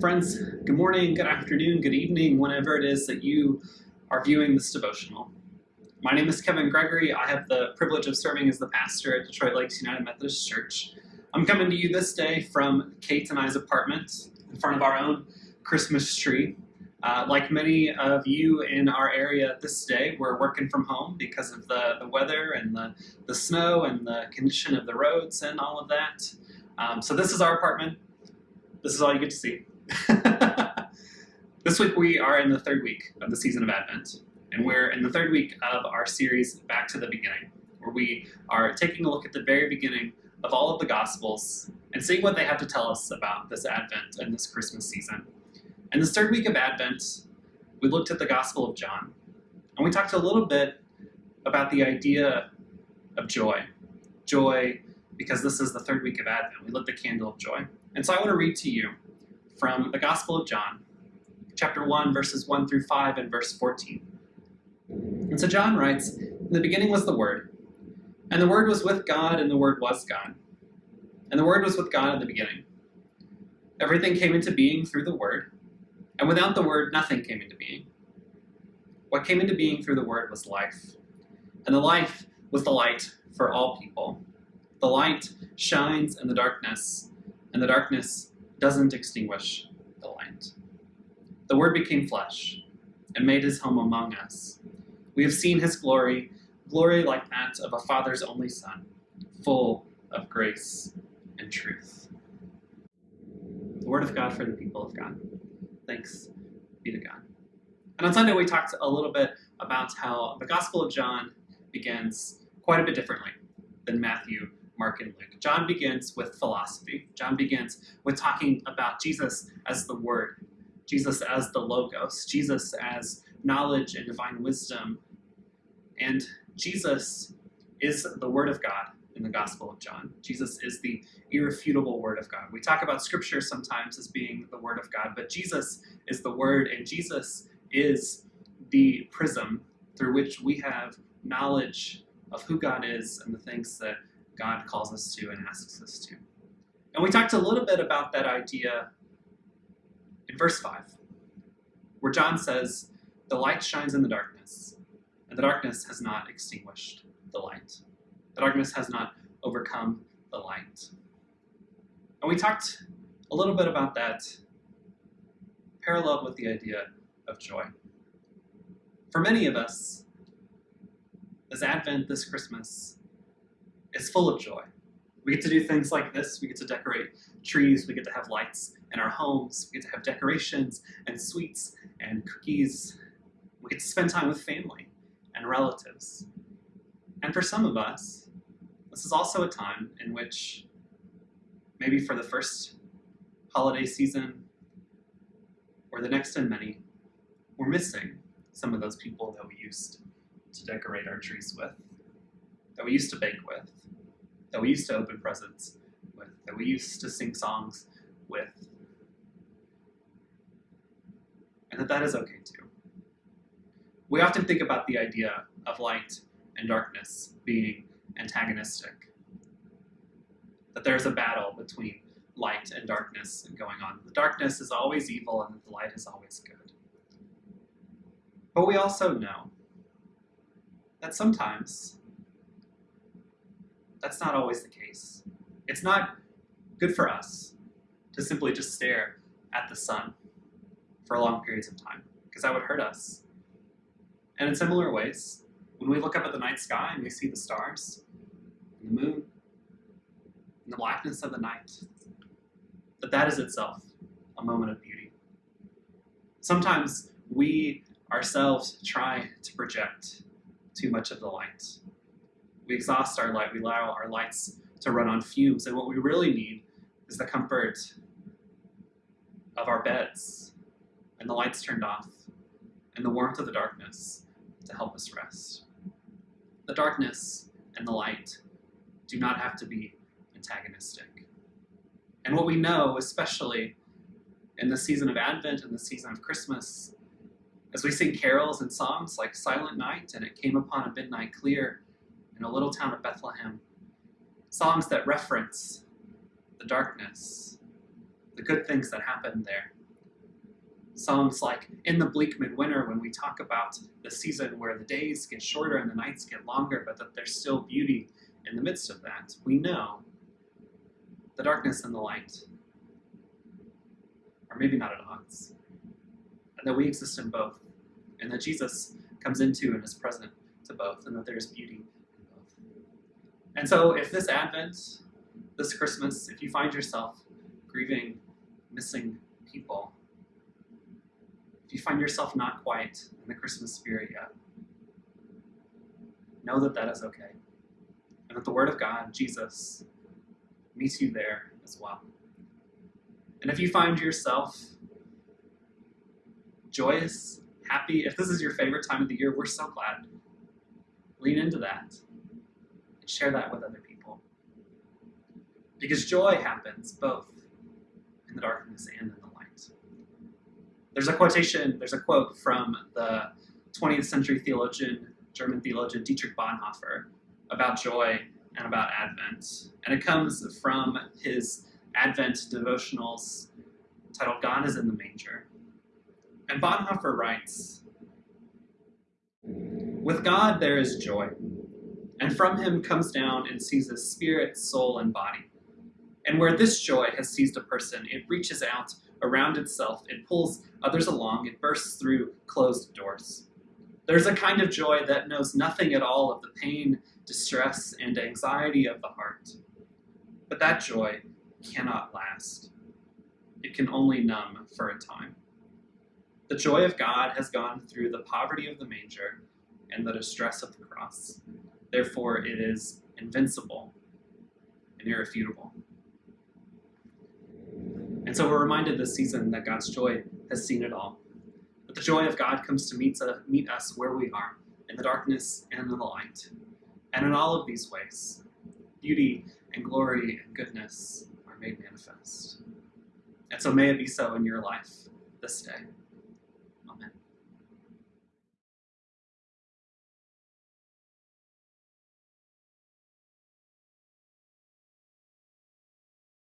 Friends, good morning, good afternoon, good evening, whenever it is that you are viewing this devotional. My name is Kevin Gregory. I have the privilege of serving as the pastor at Detroit Lakes United Methodist Church. I'm coming to you this day from Kate and I's apartment in front of our own Christmas tree. Uh, like many of you in our area this day, we're working from home because of the, the weather and the, the snow and the condition of the roads and all of that. Um, so this is our apartment. This is all you get to see. this week we are in the third week of the season of Advent, and we're in the third week of our series Back to the Beginning, where we are taking a look at the very beginning of all of the Gospels and seeing what they have to tell us about this Advent and this Christmas season. In this third week of Advent, we looked at the Gospel of John, and we talked a little bit about the idea of joy. Joy, because this is the third week of Advent. We lit the candle of joy. And so I want to read to you from the Gospel of John, chapter 1, verses 1 through 5, and verse 14. And so John writes, In the beginning was the Word, and the Word was with God, and the Word was God. And the Word was with God in the beginning. Everything came into being through the Word, and without the Word, nothing came into being. What came into being through the Word was life, and the life was the light for all people. The light shines in the darkness, and the darkness doesn't extinguish the light. The Word became flesh and made his home among us. We have seen his glory, glory like that of a Father's only Son, full of grace and truth. The Word of God for the people of God. Thanks be to God. And on Sunday, we talked a little bit about how the Gospel of John begins quite a bit differently than Matthew Mark, and Luke. John begins with philosophy. John begins with talking about Jesus as the Word, Jesus as the Logos, Jesus as knowledge and divine wisdom. And Jesus is the Word of God in the Gospel of John. Jesus is the irrefutable Word of God. We talk about Scripture sometimes as being the Word of God, but Jesus is the Word, and Jesus is the prism through which we have knowledge of who God is and the things that God calls us to and asks us to. And we talked a little bit about that idea in verse 5, where John says, The light shines in the darkness, and the darkness has not extinguished the light. The darkness has not overcome the light. And we talked a little bit about that paralleled with the idea of joy. For many of us, this Advent, this Christmas, is full of joy. We get to do things like this. We get to decorate trees. We get to have lights in our homes. We get to have decorations and sweets and cookies. We get to spend time with family and relatives. And for some of us, this is also a time in which maybe for the first holiday season or the next in many, we're missing some of those people that we used to decorate our trees with, that we used to bake with, that we used to open presents with, that we used to sing songs with. And that that is okay too. We often think about the idea of light and darkness being antagonistic. That there's a battle between light and darkness going on. The darkness is always evil and the light is always good. But we also know that sometimes that's not always the case. It's not good for us to simply just stare at the sun for long periods of time, because that would hurt us. And in similar ways, when we look up at the night sky and we see the stars, and the moon, and the blackness of the night, that that is itself a moment of beauty. Sometimes we ourselves try to project too much of the light we exhaust our light, we allow our lights to run on fumes. And what we really need is the comfort of our beds and the lights turned off and the warmth of the darkness to help us rest. The darkness and the light do not have to be antagonistic. And what we know, especially in the season of Advent and the season of Christmas, as we sing carols and songs like Silent Night and It Came Upon a Midnight Clear, in a little town of Bethlehem. Songs that reference the darkness, the good things that happened there, Songs like In the Bleak Midwinter, when we talk about the season where the days get shorter and the nights get longer, but that there's still beauty in the midst of that. We know the darkness and the light are maybe not at odds, and that we exist in both, and that Jesus comes into and is present to both, and that there is beauty. And so, if this Advent, this Christmas, if you find yourself grieving, missing people, if you find yourself not quite in the Christmas spirit yet, know that that is okay. And that the Word of God, Jesus, meets you there as well. And if you find yourself joyous, happy, if this is your favorite time of the year, we're so glad. Lean into that share that with other people. Because joy happens both in the darkness and in the light. There's a quotation, there's a quote from the 20th century theologian, German theologian Dietrich Bonhoeffer about joy and about Advent. And it comes from his Advent devotionals titled God is in the Manger. And Bonhoeffer writes With God there is joy, and from him comes down and seizes spirit, soul, and body. And where this joy has seized a person, it reaches out around itself, it pulls others along, it bursts through closed doors. There's a kind of joy that knows nothing at all of the pain, distress, and anxiety of the heart. But that joy cannot last. It can only numb for a time. The joy of God has gone through the poverty of the manger and the distress of the cross. Therefore, it is invincible and irrefutable. And so we're reminded this season that God's joy has seen it all. But the joy of God comes to meet, uh, meet us where we are, in the darkness and in the light. And in all of these ways, beauty and glory and goodness are made manifest. And so may it be so in your life this day.